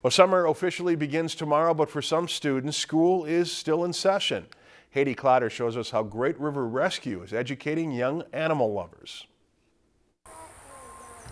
Well, summer officially begins tomorrow, but for some students, school is still in session. Haydee Clotter shows us how Great River Rescue is educating young animal lovers.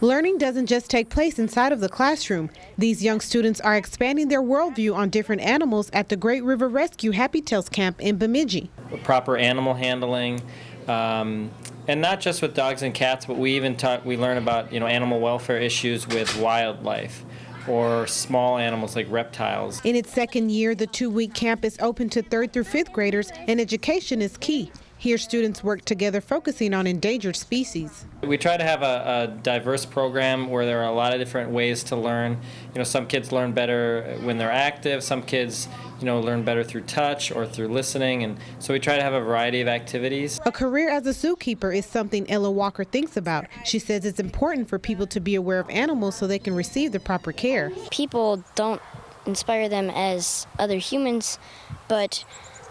Learning doesn't just take place inside of the classroom. These young students are expanding their worldview on different animals at the Great River Rescue Happy Tails camp in Bemidji. Proper animal handling, um, and not just with dogs and cats, but we even talk, we learn about you know animal welfare issues with wildlife or small animals like reptiles. In its second year, the two-week camp is open to third through fifth graders, and education is key. Here, students work together focusing on endangered species. We try to have a, a, diverse program where there are a lot of different ways to learn. You know, some kids learn better when they're active, some kids, you know, learn better through touch or through listening, and so we try to have a variety of activities. A career as a zookeeper is something Ella Walker thinks about. She says it's important for people to be aware of animals so they can receive the proper care. People don't inspire them as other humans, but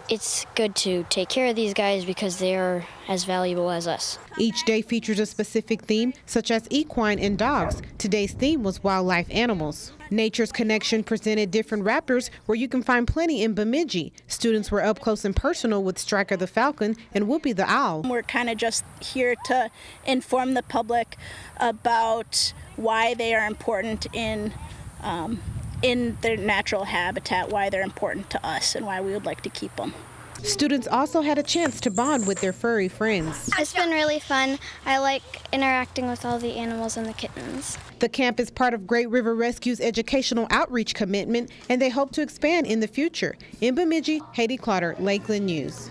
it's good to take care of these guys because they are as valuable as us. Each day features a specific theme, such as equine and dogs. Today's theme was wildlife animals. Nature's Connection presented different raptors where you can find plenty in Bemidji. Students were up close and personal with Striker the Falcon and Whoopi the Owl. We're kind of just here to inform the public about why they are important in um, in their natural habitat, why they're important to us and why we would like to keep them. Students also had a chance to bond with their furry friends. It's been really fun. I like interacting with all the animals and the kittens. The camp is part of Great River Rescue's educational outreach commitment, and they hope to expand in the future. In Bemidji, Haydee Clotter, Lakeland News.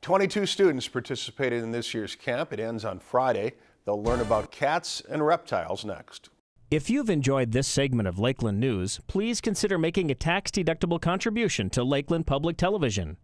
22 students participated in this year's camp. It ends on Friday. They'll learn about cats and reptiles next. If you've enjoyed this segment of Lakeland News, please consider making a tax-deductible contribution to Lakeland Public Television.